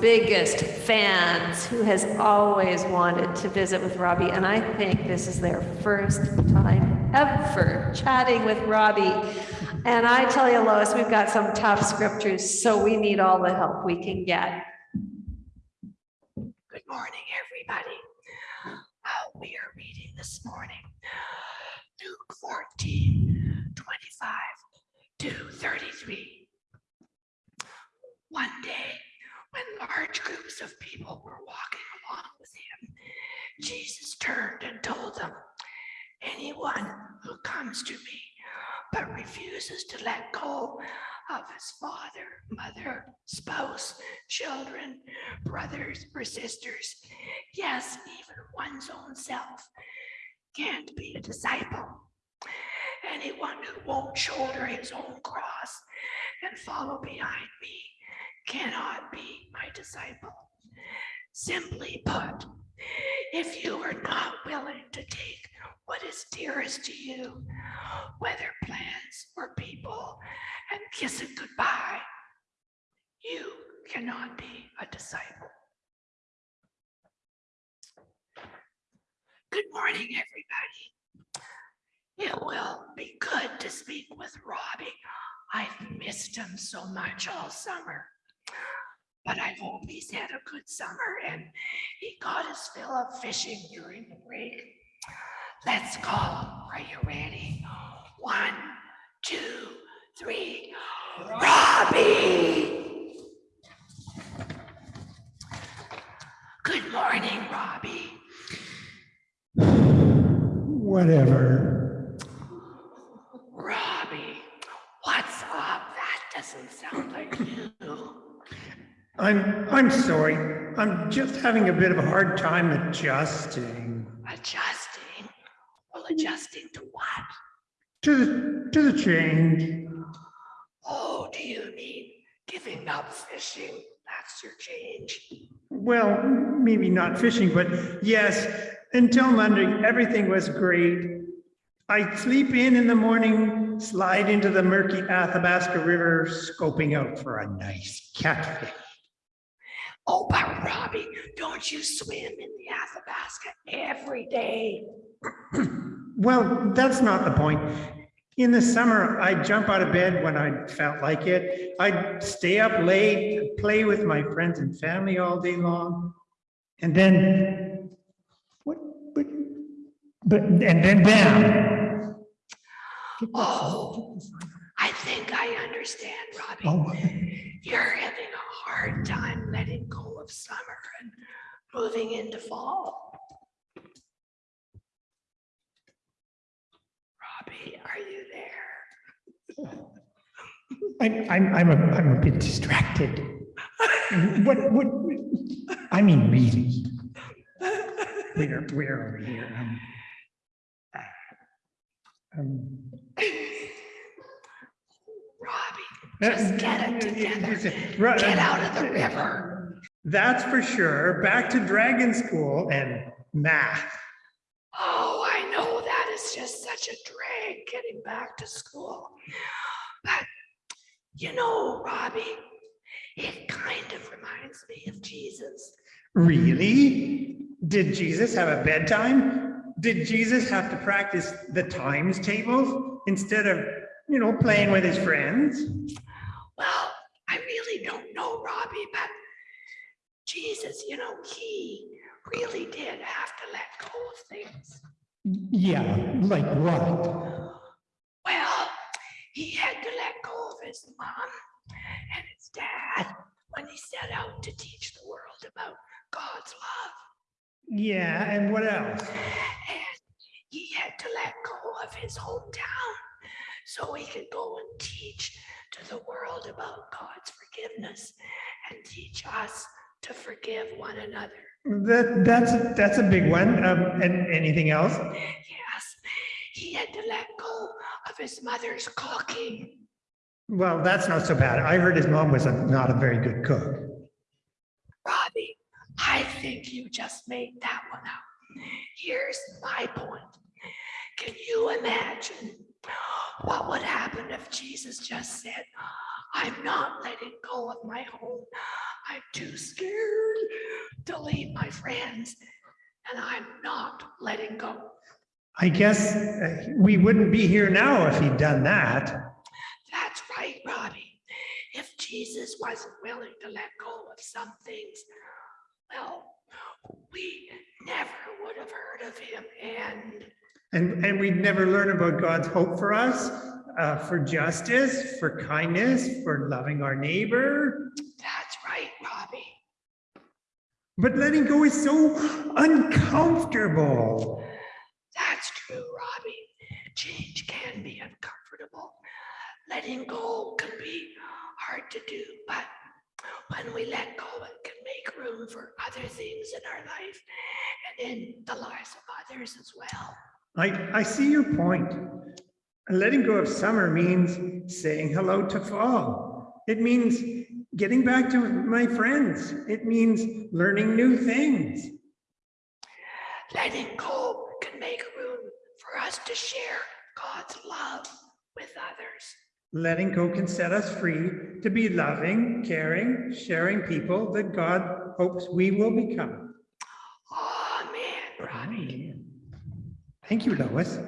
biggest fans who has always wanted to visit with Robbie. And I think this is their first time ever chatting with Robbie. And I tell you, Lois, we've got some tough scriptures, so we need all the help we can get. Good morning, everybody. Uh, we are reading this morning Luke 14, 25 to 33. One day, when large groups of people were walking along with him, Jesus turned and told them, Anyone who comes to me but refuses to let go of his father, mother, spouse, children, brothers or sisters, yes, even one's own self, can't be a disciple. Anyone who won't shoulder his own cross and follow behind me cannot be my disciple. Simply put, if you are not willing to take what is dearest to you, whether plans or people, and kiss it goodbye, you cannot be a disciple. Good morning, everybody. It will be good to speak with Robbie. I've missed him so much all summer. But I hope he's had a good summer and he got his fill of fishing during the break. Let's go. Are you ready? One, two, three. Robbie! Good morning, Robbie. Whatever. Robbie, what's up? That doesn't sound like you. I'm, I'm sorry. I'm just having a bit of a hard time adjusting Adjusting? Well, adjusting to what? to the, to the change. Oh, do you mean giving up fishing? That's your change. Well, maybe not fishing, but yes, until Monday, everything was great. I sleep in in the morning, slide into the murky Athabasca River, scoping out for a nice catfish. Oh, but Robbie, don't you swim in the Athabasca every day? Well, that's not the point. In the summer, I'd jump out of bed when I felt like it. I'd stay up late, play with my friends and family all day long. And then, what, but, but, and then bam. Oh. I think I understand, Robbie. Oh, You're having a hard time letting go of summer and moving into fall. Robbie, are you there? I'm, I'm, I'm a, I'm a bit distracted. What, what, I mean, really. Where, where over here? Um, uh, um, Robbie, uh, just get it uh, together. Get out of the river. That's for sure. Back to dragon school and math. Oh, I know that is just such a drag getting back to school. But you know, Robbie, it kind of reminds me of Jesus. Really? Did Jesus have a bedtime? Did Jesus have to practice the times tables instead of, you know, playing with his friends? Well, I really don't know, Robbie, but Jesus, you know, he really did have to let go of things. Yeah, like what? Well, he had to let go of his mom and his dad when he set out to teach the world about God's love. Yeah, and what else? And he had to let go of his hometown so he could go and teach to the world about God's forgiveness and teach us to forgive one another. That, that's, that's a big one. Um, and anything else? Yes, he had to let go of his mother's cooking. Well, that's not so bad. I heard his mom was a, not a very good cook. Robbie, I think you just made that one up. Here's my point. Can you imagine what would happen if Jesus just said, I'm not letting go of my home. I'm too scared to leave my friends, and I'm not letting go. I guess uh, we wouldn't be here now if he'd done that. That's right, Robbie. If Jesus wasn't willing to let go of some things, well, we never would have heard of him. And And, and we'd never learn about God's hope for us, uh, for justice, for kindness, for loving our neighbor. That's right, Robbie. But letting go is so uncomfortable. That's true, Robbie. Change can be uncomfortable. Letting go can be hard to do, but when we let go, it can make room for other things in our life and in the lives of others as well. I, I see your point. Letting go of summer means saying hello to fall. It means getting back to my friends. It means learning new things. Letting go can make room for us to share God's love with others. Letting go can set us free to be loving, caring, sharing people that God hopes we will become. Amen, Robbie. Thank you, Lois.